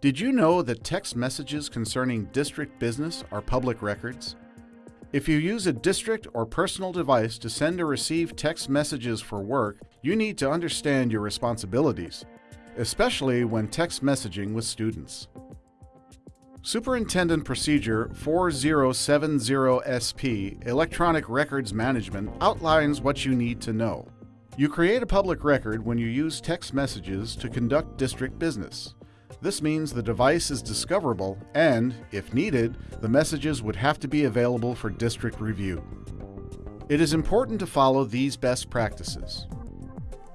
Did you know that text messages concerning district business are public records? If you use a district or personal device to send or receive text messages for work, you need to understand your responsibilities, especially when text messaging with students. Superintendent Procedure 4070SP Electronic Records Management outlines what you need to know. You create a public record when you use text messages to conduct district business. This means the device is discoverable and, if needed, the messages would have to be available for district review. It is important to follow these best practices.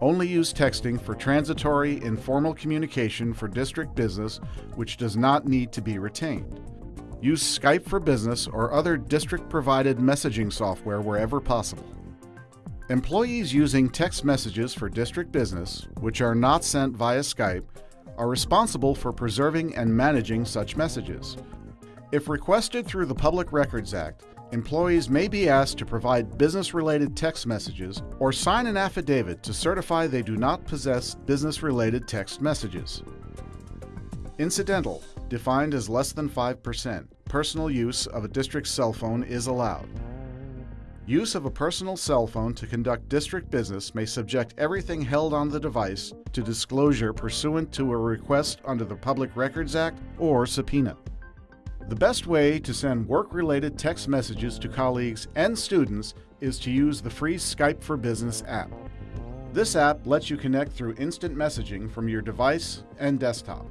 Only use texting for transitory, informal communication for district business which does not need to be retained. Use Skype for Business or other district-provided messaging software wherever possible. Employees using text messages for district business, which are not sent via Skype, are responsible for preserving and managing such messages. If requested through the Public Records Act, employees may be asked to provide business-related text messages or sign an affidavit to certify they do not possess business-related text messages. Incidental, defined as less than 5%, personal use of a district cell phone is allowed. Use of a personal cell phone to conduct district business may subject everything held on the device to disclosure pursuant to a request under the Public Records Act or subpoena. The best way to send work-related text messages to colleagues and students is to use the free Skype for Business app. This app lets you connect through instant messaging from your device and desktop.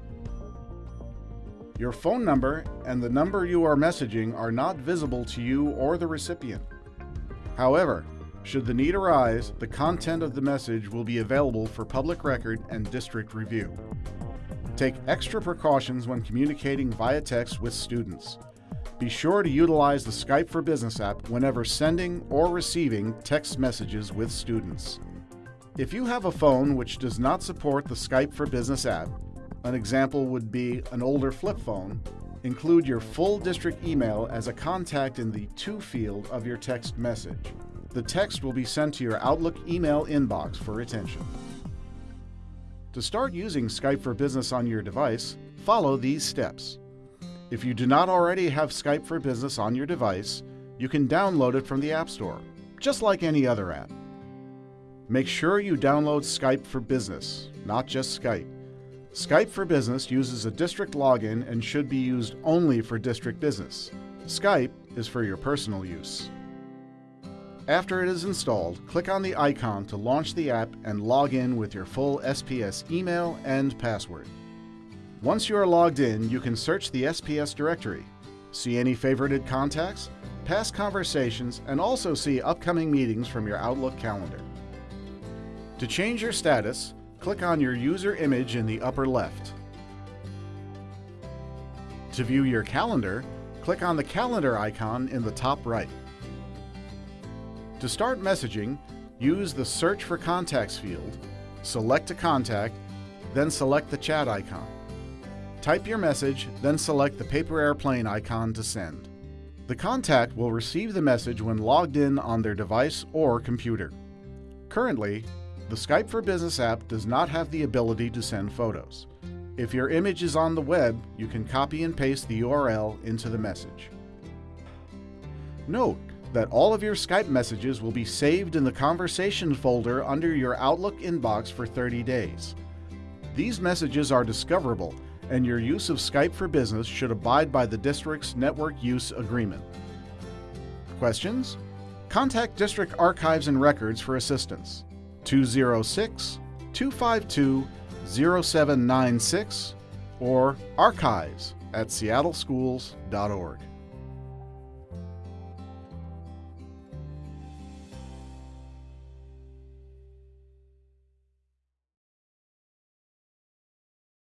Your phone number and the number you are messaging are not visible to you or the recipient. However, should the need arise, the content of the message will be available for public record and district review. Take extra precautions when communicating via text with students. Be sure to utilize the Skype for Business app whenever sending or receiving text messages with students. If you have a phone which does not support the Skype for Business app, an example would be an older flip phone, Include your full district email as a contact in the To field of your text message. The text will be sent to your Outlook email inbox for attention. To start using Skype for Business on your device, follow these steps. If you do not already have Skype for Business on your device, you can download it from the App Store, just like any other app. Make sure you download Skype for Business, not just Skype. Skype for Business uses a district login and should be used only for district business. Skype is for your personal use. After it is installed, click on the icon to launch the app and log in with your full SPS email and password. Once you are logged in, you can search the SPS directory, see any favorited contacts, past conversations, and also see upcoming meetings from your Outlook calendar. To change your status, click on your user image in the upper left. To view your calendar, click on the calendar icon in the top right. To start messaging, use the Search for Contacts field, select a contact, then select the chat icon. Type your message, then select the paper airplane icon to send. The contact will receive the message when logged in on their device or computer. Currently, the Skype for Business app does not have the ability to send photos. If your image is on the web, you can copy and paste the URL into the message. Note that all of your Skype messages will be saved in the conversation folder under your Outlook inbox for 30 days. These messages are discoverable, and your use of Skype for Business should abide by the district's network use agreement. Questions? Contact District Archives and Records for assistance. 206 252 0796 or archives at seattleschools.org.